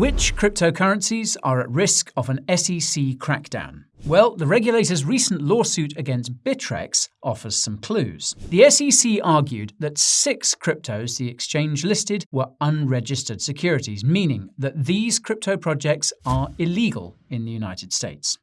Which cryptocurrencies are at risk of an SEC crackdown? Well, the regulator's recent lawsuit against Bittrex offers some clues. The SEC argued that six cryptos the exchange listed were unregistered securities, meaning that these crypto projects are illegal in the United States.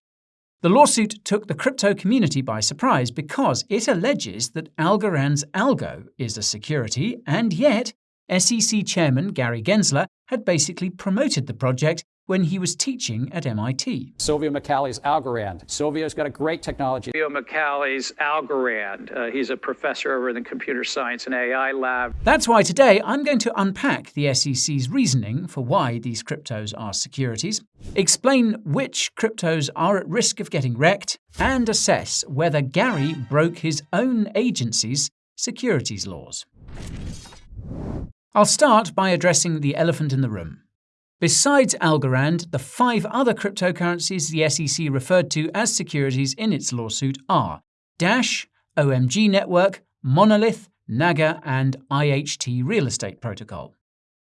The lawsuit took the crypto community by surprise because it alleges that Algorand's algo is a security, and yet SEC Chairman Gary Gensler had basically promoted the project when he was teaching at MIT. Silvio Micali's Algorand. Silvio's got a great technology. Silvio Micali's Algorand. Uh, he's a professor over in the Computer Science and AI Lab. That's why today I'm going to unpack the SEC's reasoning for why these cryptos are securities, explain which cryptos are at risk of getting wrecked, and assess whether Gary broke his own agency's securities laws. I'll start by addressing the elephant in the room. Besides Algorand, the five other cryptocurrencies the SEC referred to as securities in its lawsuit are Dash, OMG Network, Monolith, Naga, and IHT Real Estate Protocol.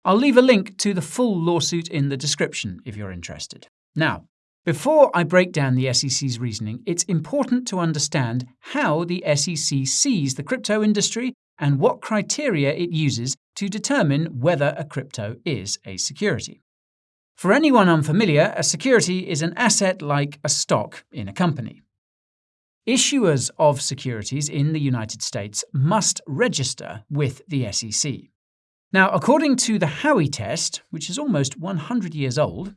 I'll leave a link to the full lawsuit in the description if you're interested. Now, before I break down the SEC's reasoning, it's important to understand how the SEC sees the crypto industry and what criteria it uses to determine whether a crypto is a security. For anyone unfamiliar, a security is an asset like a stock in a company. Issuers of securities in the United States must register with the SEC. Now, according to the Howey test, which is almost 100 years old,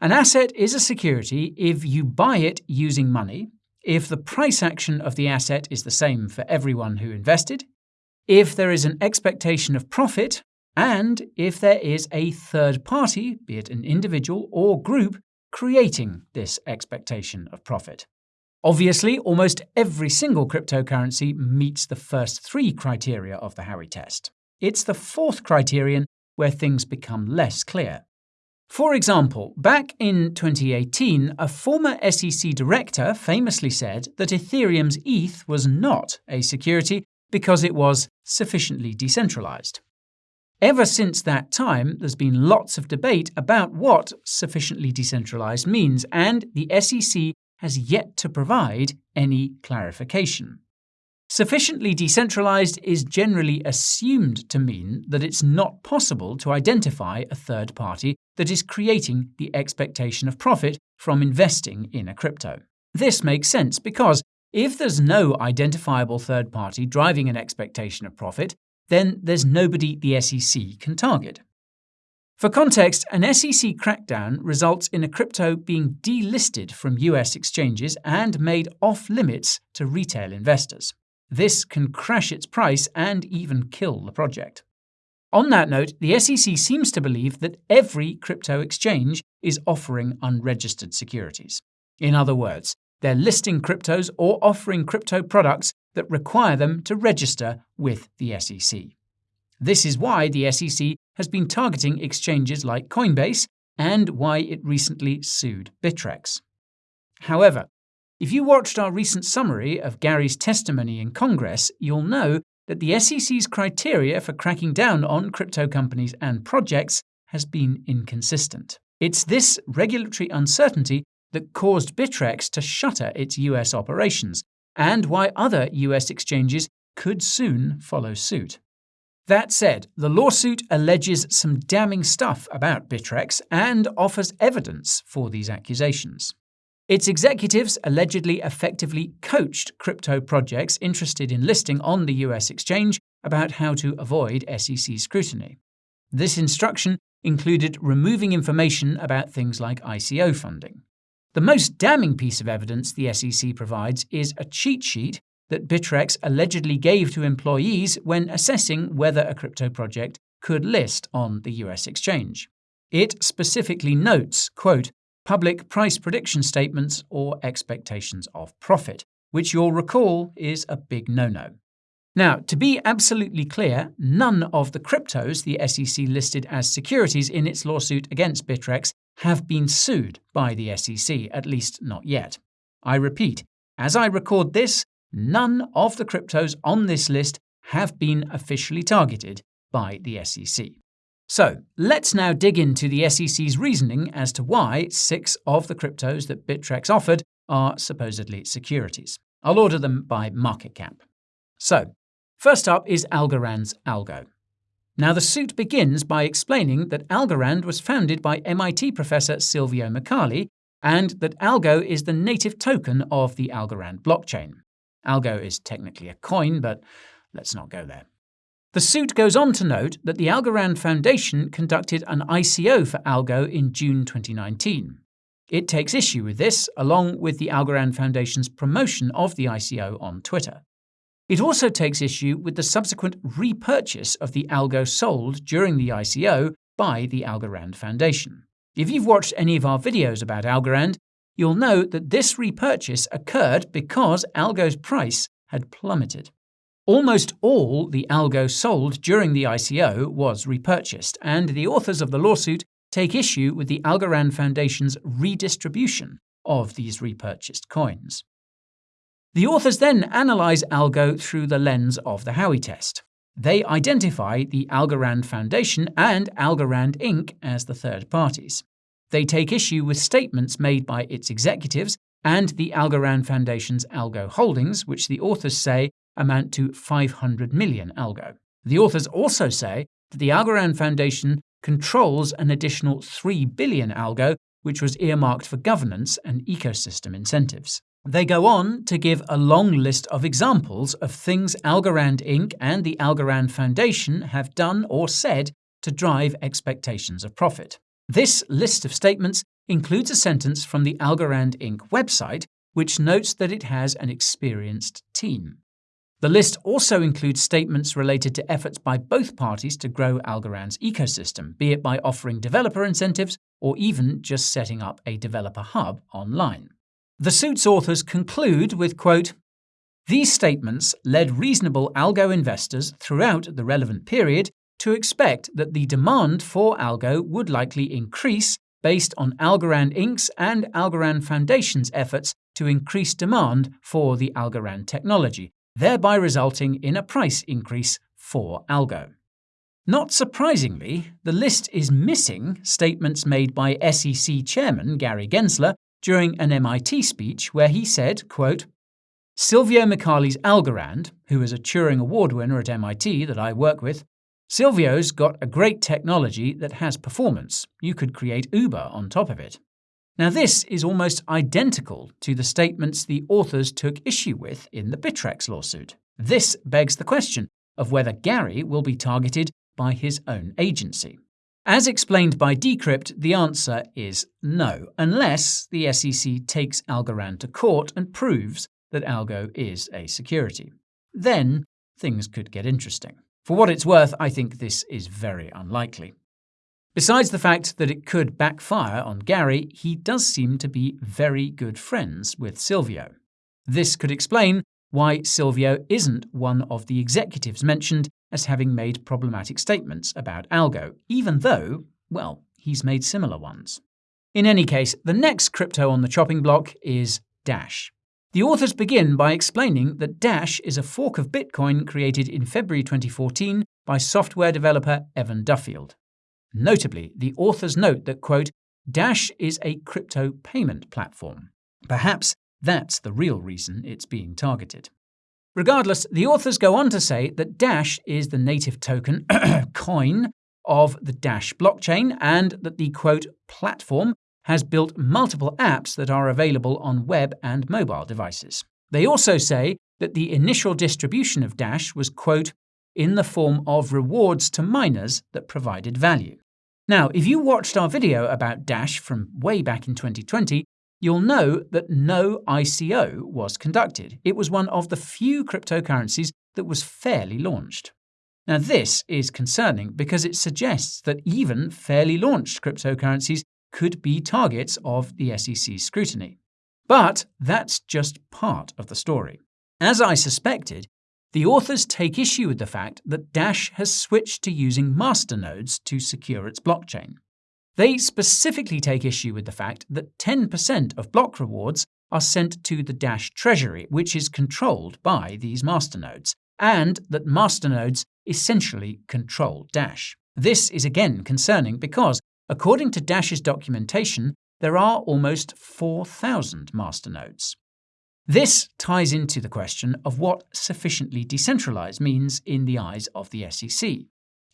an asset is a security if you buy it using money, if the price action of the asset is the same for everyone who invested, if there is an expectation of profit, and if there is a third party, be it an individual or group, creating this expectation of profit. Obviously, almost every single cryptocurrency meets the first three criteria of the Howey test. It's the fourth criterion where things become less clear. For example, back in 2018, a former SEC director famously said that Ethereum's ETH was not a security because it was sufficiently decentralized. Ever since that time, there's been lots of debate about what sufficiently decentralized means, and the SEC has yet to provide any clarification. Sufficiently decentralized is generally assumed to mean that it's not possible to identify a third party that is creating the expectation of profit from investing in a crypto. This makes sense because if there's no identifiable third party driving an expectation of profit, then there's nobody the SEC can target. For context, an SEC crackdown results in a crypto being delisted from US exchanges and made off limits to retail investors. This can crash its price and even kill the project. On that note, the SEC seems to believe that every crypto exchange is offering unregistered securities. In other words, they're listing cryptos or offering crypto products that require them to register with the SEC. This is why the SEC has been targeting exchanges like Coinbase and why it recently sued Bittrex. However, if you watched our recent summary of Gary's testimony in Congress, you'll know that the SEC's criteria for cracking down on crypto companies and projects has been inconsistent. It's this regulatory uncertainty that caused Bittrex to shutter its US operations, and why other US exchanges could soon follow suit. That said, the lawsuit alleges some damning stuff about Bittrex and offers evidence for these accusations. Its executives allegedly effectively coached crypto projects interested in listing on the US exchange about how to avoid SEC scrutiny. This instruction included removing information about things like ICO funding. The most damning piece of evidence the SEC provides is a cheat sheet that Bittrex allegedly gave to employees when assessing whether a crypto project could list on the US exchange. It specifically notes, quote, public price prediction statements or expectations of profit, which you'll recall is a big no-no. Now, to be absolutely clear, none of the cryptos the SEC listed as securities in its lawsuit against Bittrex have been sued by the SEC, at least not yet. I repeat, as I record this, none of the cryptos on this list have been officially targeted by the SEC. So, let's now dig into the SEC's reasoning as to why six of the cryptos that Bittrex offered are supposedly securities. I'll order them by market cap. So, first up is Algorand's Algo. Now, the suit begins by explaining that Algorand was founded by MIT professor Silvio Micali and that Algo is the native token of the Algorand blockchain. Algo is technically a coin, but let's not go there. The suit goes on to note that the Algorand Foundation conducted an ICO for Algo in June 2019. It takes issue with this, along with the Algorand Foundation's promotion of the ICO on Twitter. It also takes issue with the subsequent repurchase of the Algo sold during the ICO by the Algorand Foundation. If you've watched any of our videos about Algorand, you'll know that this repurchase occurred because Algo's price had plummeted. Almost all the Algo sold during the ICO was repurchased, and the authors of the lawsuit take issue with the Algorand Foundation's redistribution of these repurchased coins. The authors then analyze Algo through the lens of the Howey test. They identify the Algorand Foundation and Algorand Inc. as the third parties. They take issue with statements made by its executives and the Algorand Foundation's Algo holdings, which the authors say amount to 500 million Algo. The authors also say that the Algorand Foundation controls an additional 3 billion Algo, which was earmarked for governance and ecosystem incentives. They go on to give a long list of examples of things Algorand Inc. and the Algorand Foundation have done or said to drive expectations of profit. This list of statements includes a sentence from the Algorand Inc. website, which notes that it has an experienced team. The list also includes statements related to efforts by both parties to grow Algorand's ecosystem, be it by offering developer incentives or even just setting up a developer hub online. The suit's authors conclude with, quote, These statements led reasonable algo investors throughout the relevant period to expect that the demand for algo would likely increase based on Algorand Inc.'s and Algorand Foundation's efforts to increase demand for the Algorand technology, thereby resulting in a price increase for algo. Not surprisingly, the list is missing statements made by SEC Chairman Gary Gensler during an MIT speech where he said, quote, Silvio Micali's Algorand, who is a Turing Award winner at MIT that I work with, Silvio's got a great technology that has performance. You could create Uber on top of it. Now, this is almost identical to the statements the authors took issue with in the Bittrex lawsuit. This begs the question of whether Gary will be targeted by his own agency. As explained by Decrypt, the answer is no, unless the SEC takes Algorand to court and proves that Algo is a security. Then things could get interesting. For what it's worth, I think this is very unlikely. Besides the fact that it could backfire on Gary, he does seem to be very good friends with Silvio. This could explain why Silvio isn't one of the executives mentioned as having made problematic statements about Algo, even though, well, he's made similar ones. In any case, the next crypto on the chopping block is Dash. The authors begin by explaining that Dash is a fork of Bitcoin created in February 2014 by software developer Evan Duffield. Notably, the authors note that, quote, Dash is a crypto payment platform. Perhaps that's the real reason it's being targeted. Regardless, the authors go on to say that Dash is the native token, coin, of the Dash blockchain and that the quote platform has built multiple apps that are available on web and mobile devices. They also say that the initial distribution of Dash was quote in the form of rewards to miners that provided value. Now, if you watched our video about Dash from way back in 2020, you'll know that no ICO was conducted. It was one of the few cryptocurrencies that was fairly launched. Now, this is concerning because it suggests that even fairly launched cryptocurrencies could be targets of the SEC's scrutiny. But that's just part of the story. As I suspected, the authors take issue with the fact that Dash has switched to using masternodes to secure its blockchain. They specifically take issue with the fact that 10% of block rewards are sent to the Dash treasury, which is controlled by these masternodes, and that masternodes essentially control Dash. This is again concerning because, according to Dash's documentation, there are almost 4,000 masternodes. This ties into the question of what sufficiently decentralized means in the eyes of the SEC.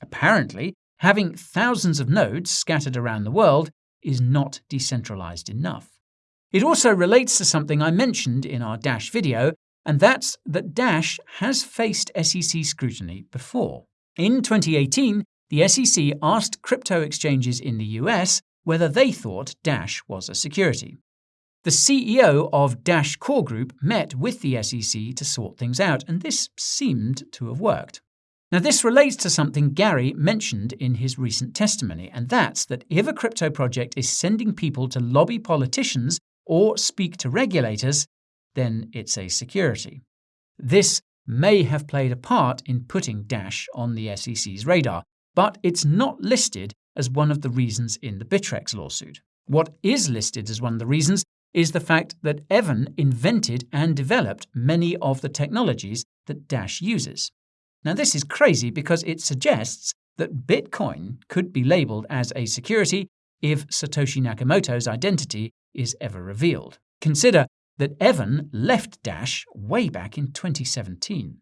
Apparently, having thousands of nodes scattered around the world is not decentralized enough. It also relates to something I mentioned in our Dash video, and that's that Dash has faced SEC scrutiny before. In 2018, the SEC asked crypto exchanges in the US whether they thought Dash was a security. The CEO of Dash Core Group met with the SEC to sort things out, and this seemed to have worked. Now, this relates to something Gary mentioned in his recent testimony, and that's that if a crypto project is sending people to lobby politicians or speak to regulators, then it's a security. This may have played a part in putting Dash on the SEC's radar, but it's not listed as one of the reasons in the Bittrex lawsuit. What is listed as one of the reasons is the fact that Evan invented and developed many of the technologies that Dash uses. Now, this is crazy because it suggests that Bitcoin could be labeled as a security if Satoshi Nakamoto's identity is ever revealed. Consider that Evan left Dash way back in 2017.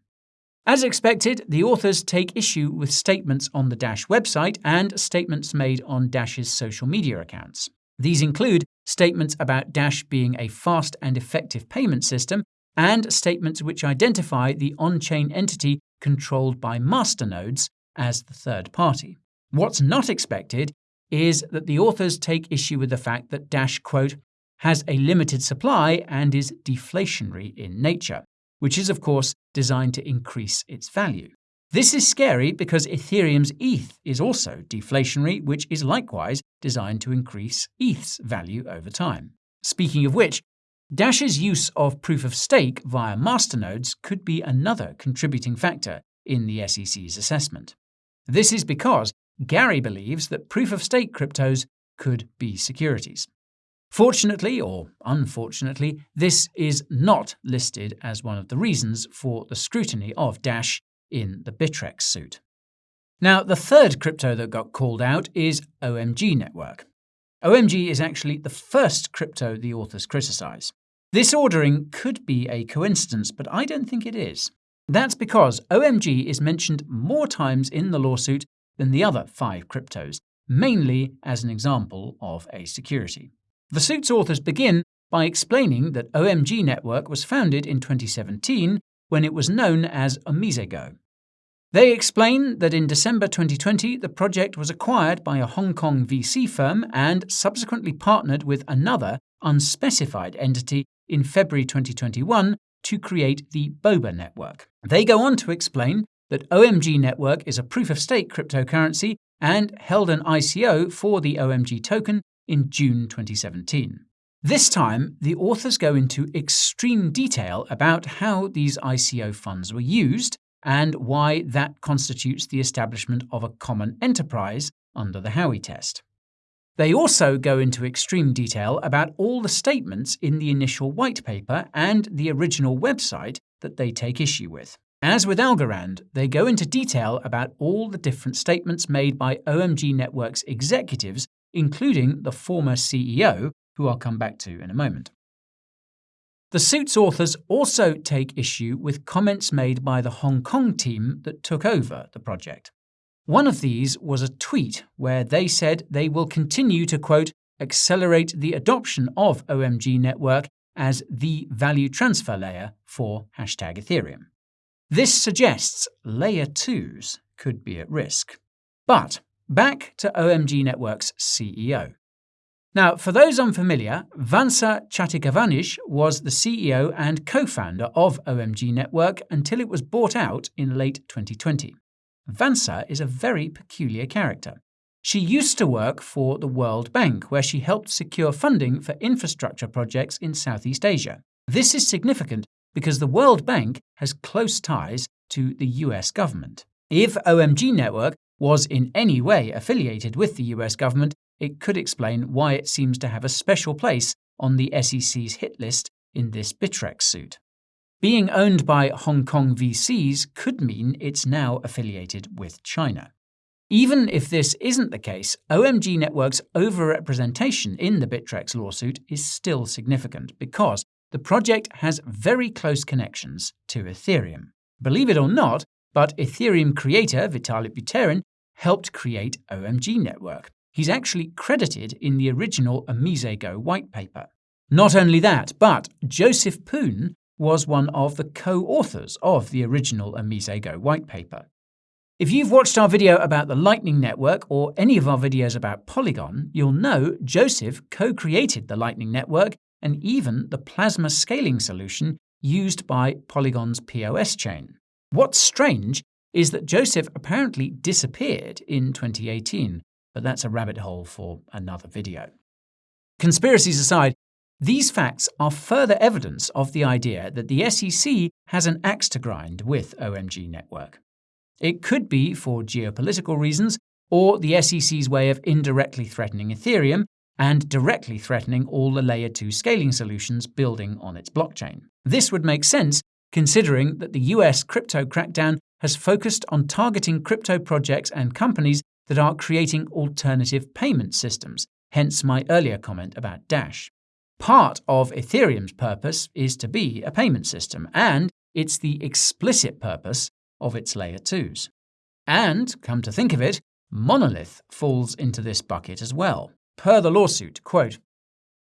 As expected, the authors take issue with statements on the Dash website and statements made on Dash's social media accounts. These include statements about Dash being a fast and effective payment system, and statements which identify the on chain entity controlled by masternodes as the third party. What's not expected is that the authors take issue with the fact that Dash, quote, has a limited supply and is deflationary in nature, which is, of course, designed to increase its value. This is scary because Ethereum's ETH is also deflationary, which is likewise designed to increase ETH's value over time. Speaking of which, Dash's use of proof of stake via masternodes could be another contributing factor in the SEC's assessment. This is because Gary believes that proof of stake cryptos could be securities. Fortunately, or unfortunately, this is not listed as one of the reasons for the scrutiny of Dash in the Bittrex suit. Now, the third crypto that got called out is OMG Network. OMG is actually the first crypto the authors criticize. This ordering could be a coincidence, but I don't think it is. That's because OMG is mentioned more times in the lawsuit than the other five cryptos, mainly as an example of a security. The suit's authors begin by explaining that OMG Network was founded in 2017 when it was known as Omisego. They explain that in December 2020, the project was acquired by a Hong Kong VC firm and subsequently partnered with another unspecified entity in February 2021 to create the Boba network. They go on to explain that OMG Network is a proof of stake cryptocurrency and held an ICO for the OMG token in June 2017. This time, the authors go into extreme detail about how these ICO funds were used and why that constitutes the establishment of a common enterprise under the Howey test. They also go into extreme detail about all the statements in the initial white paper and the original website that they take issue with. As with Algorand, they go into detail about all the different statements made by OMG Network's executives, including the former CEO, who I'll come back to in a moment. The suit's authors also take issue with comments made by the Hong Kong team that took over the project. One of these was a tweet where they said they will continue to, quote, accelerate the adoption of OMG Network as the value transfer layer for hashtag Ethereum. This suggests layer 2s could be at risk. But back to OMG Network's CEO. Now, for those unfamiliar, Vansa Chattikavanij was the CEO and co founder of OMG Network until it was bought out in late 2020. Vansa is a very peculiar character. She used to work for the World Bank, where she helped secure funding for infrastructure projects in Southeast Asia. This is significant because the World Bank has close ties to the US government. If OMG Network was in any way affiliated with the US government, it could explain why it seems to have a special place on the SEC's hit list in this Bittrex suit. Being owned by Hong Kong VCs could mean it's now affiliated with China. Even if this isn't the case, OMG Network's overrepresentation in the Bittrex lawsuit is still significant because the project has very close connections to Ethereum. Believe it or not, but Ethereum creator Vitalik Buterin helped create OMG Network. He's actually credited in the original Omisego white paper. Not only that, but Joseph Poon was one of the co-authors of the original Omisego white paper. If you've watched our video about the Lightning Network or any of our videos about Polygon, you'll know Joseph co-created the Lightning Network and even the plasma scaling solution used by Polygon's POS chain. What's strange is that Joseph apparently disappeared in 2018, but that's a rabbit hole for another video. Conspiracies aside, these facts are further evidence of the idea that the SEC has an axe to grind with OMG Network. It could be for geopolitical reasons or the SEC's way of indirectly threatening Ethereum and directly threatening all the Layer 2 scaling solutions building on its blockchain. This would make sense considering that the US crypto crackdown has focused on targeting crypto projects and companies that are creating alternative payment systems, hence my earlier comment about Dash. Part of Ethereum's purpose is to be a payment system, and it's the explicit purpose of its layer 2s. And, come to think of it, Monolith falls into this bucket as well. Per the lawsuit, quote,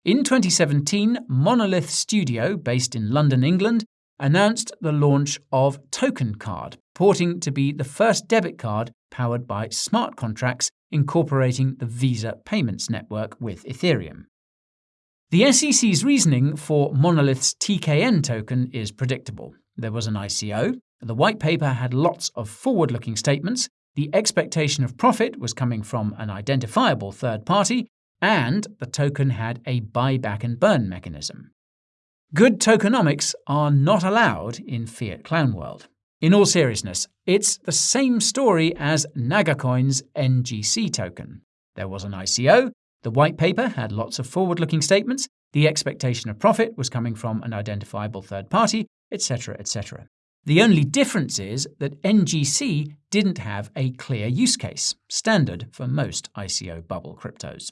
in 2017, Monolith Studio, based in London, England, announced the launch of Token Card, purporting to be the first debit card powered by smart contracts incorporating the Visa payments network with Ethereum. The SEC's reasoning for Monolith's TKN token is predictable. There was an ICO, the white paper had lots of forward looking statements, the expectation of profit was coming from an identifiable third party, and the token had a buyback and burn mechanism. Good tokenomics are not allowed in Fiat Clown World. In all seriousness, it's the same story as Nagacoin's NGC token. There was an ICO, the white paper had lots of forward looking statements, the expectation of profit was coming from an identifiable third party, etc., etc. The only difference is that NGC didn't have a clear use case, standard for most ICO bubble cryptos.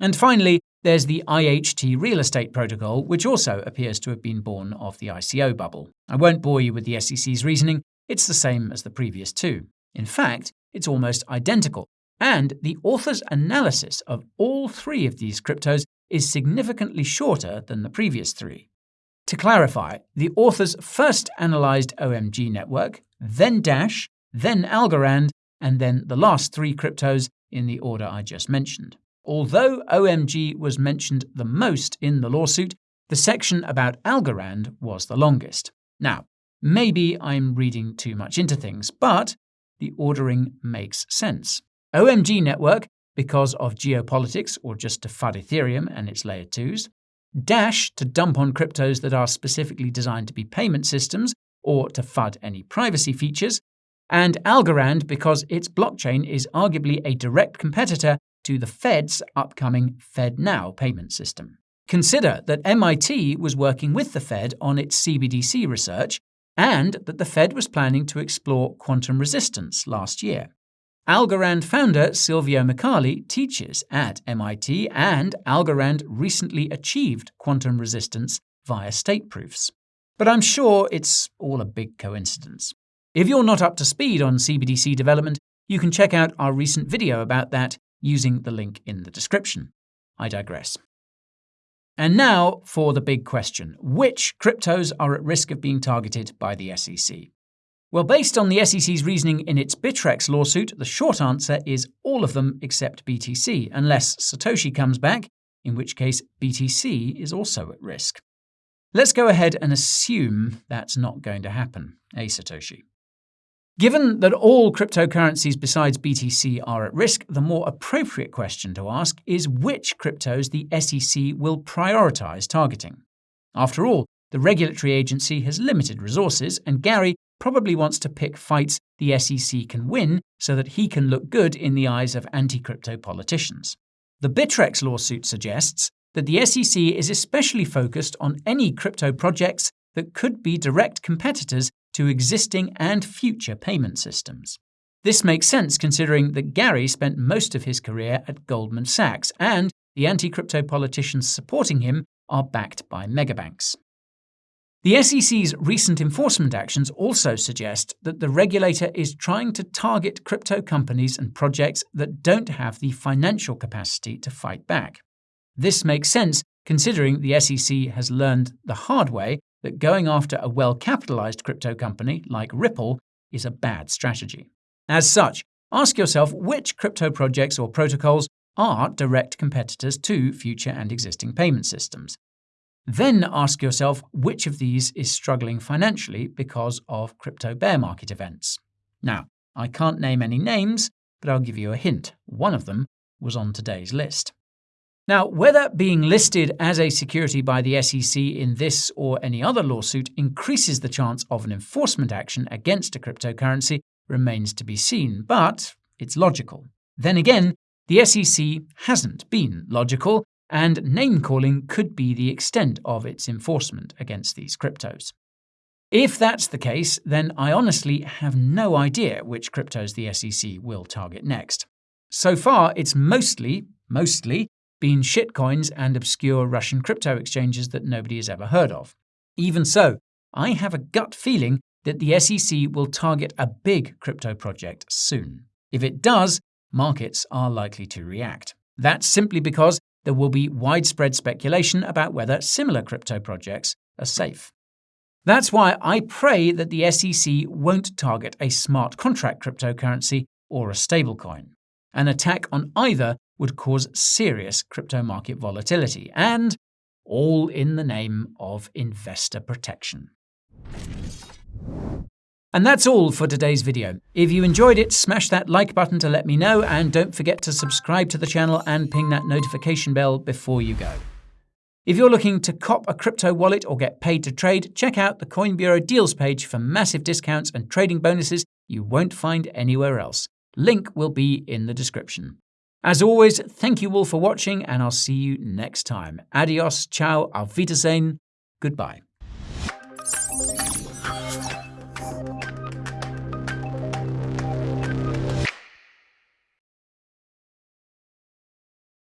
And finally, there's the IHT real estate protocol, which also appears to have been born of the ICO bubble. I won't bore you with the SEC's reasoning, it's the same as the previous two. In fact, it's almost identical, and the author's analysis of all three of these cryptos is significantly shorter than the previous three. To clarify, the authors first analysed OMG Network, then Dash, then Algorand, and then the last three cryptos in the order I just mentioned. Although OMG was mentioned the most in the lawsuit, the section about Algorand was the longest. Now, maybe I'm reading too much into things, but the ordering makes sense. OMG network because of geopolitics or just to FUD Ethereum and its layer 2s, Dash to dump on cryptos that are specifically designed to be payment systems or to FUD any privacy features, and Algorand because its blockchain is arguably a direct competitor to the Fed's upcoming FedNow payment system. Consider that MIT was working with the Fed on its CBDC research and that the Fed was planning to explore quantum resistance last year. Algorand founder Silvio Micali teaches at MIT, and Algorand recently achieved quantum resistance via state proofs. But I'm sure it's all a big coincidence. If you're not up to speed on CBDC development, you can check out our recent video about that using the link in the description. I digress. And now for the big question which cryptos are at risk of being targeted by the SEC? Well, based on the SEC's reasoning in its Bittrex lawsuit, the short answer is all of them except BTC, unless Satoshi comes back, in which case BTC is also at risk. Let's go ahead and assume that's not going to happen, eh, Satoshi? Given that all cryptocurrencies besides BTC are at risk, the more appropriate question to ask is which cryptos the SEC will prioritize targeting. After all, the regulatory agency has limited resources, and Gary probably wants to pick fights the SEC can win so that he can look good in the eyes of anti crypto politicians. The Bittrex lawsuit suggests that the SEC is especially focused on any crypto projects that could be direct competitors to existing and future payment systems. This makes sense considering that Gary spent most of his career at Goldman Sachs, and the anti crypto politicians supporting him are backed by megabanks. The SEC's recent enforcement actions also suggest that the regulator is trying to target crypto companies and projects that don't have the financial capacity to fight back. This makes sense considering the SEC has learned the hard way that going after a well capitalized crypto company like Ripple is a bad strategy. As such, ask yourself which crypto projects or protocols are direct competitors to future and existing payment systems. Then ask yourself which of these is struggling financially because of crypto bear market events. Now, I can't name any names, but I'll give you a hint. One of them was on today's list. Now, whether being listed as a security by the SEC in this or any other lawsuit increases the chance of an enforcement action against a cryptocurrency remains to be seen, but it's logical. Then again, the SEC hasn't been logical, and name calling could be the extent of its enforcement against these cryptos. If that's the case, then I honestly have no idea which cryptos the SEC will target next. So far, it's mostly, mostly, been shitcoins and obscure Russian crypto exchanges that nobody has ever heard of. Even so, I have a gut feeling that the SEC will target a big crypto project soon. If it does, markets are likely to react. That's simply because there will be widespread speculation about whether similar crypto projects are safe. That's why I pray that the SEC won't target a smart contract cryptocurrency or a stablecoin. An attack on either would cause serious crypto market volatility, and all in the name of investor protection. And that's all for today's video. If you enjoyed it, smash that like button to let me know, and don't forget to subscribe to the channel and ping that notification bell before you go. If you're looking to cop a crypto wallet or get paid to trade, check out the Coin Bureau deals page for massive discounts and trading bonuses you won't find anywhere else. Link will be in the description. As always, thank you all for watching, and I'll see you next time. Adios, ciao, auf Wiedersehen, goodbye.